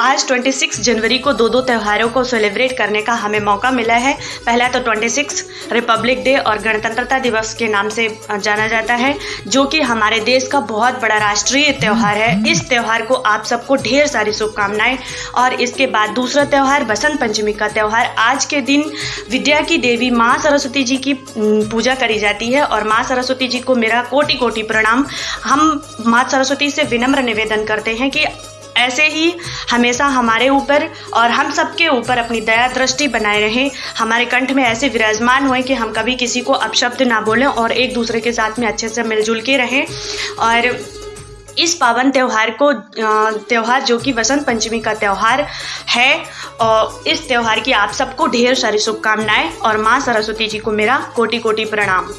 आज 26 जनवरी को दो दो त्योहारों को सेलिब्रेट करने का हमें मौका मिला है। पहला तो 26 रिपब्लिक डे और गणतंत्रता दिवस के नाम से जाना जाता है जो कि हमारे देश का बहुत बड़ा राष्ट्रीय त्यौहार है। इस त्यौहार को आप सबको ढेर सारी शुभकामनाएँ। और इसके बाद दूसरा त्यौहार बसंत पंचमी का त्यौहार। आज के दिन विद्या की देवी माँ सरस्वती जी की पूजा करी जाती है और माँ सरस्वती जी को मेरा कोटि कोटि प्रणाम। हम माँ सरस्वती से विनम्र निवेदन करते हैं कि ऐसे ही हमेशा हमारे ऊपर और हम सबके ऊपर अपनी दया दृष्टि बनाए रहें। हमारे कंठ में ऐसे विराजमान हुए कि हम कभी किसी को अपशब्द ना बोलें और एक दूसरे के साथ में अच्छे से मिलजुल के रहें। और इस पावन त्यौहार को त्यौहार जो कि वसंत पंचमी का त्यौहार है और इस त्यौहार की आप सबको ढेर सारी शुभकामनाएँ और माँ सरस्वती जी को मेरा कोटि कोटि प्रणाम।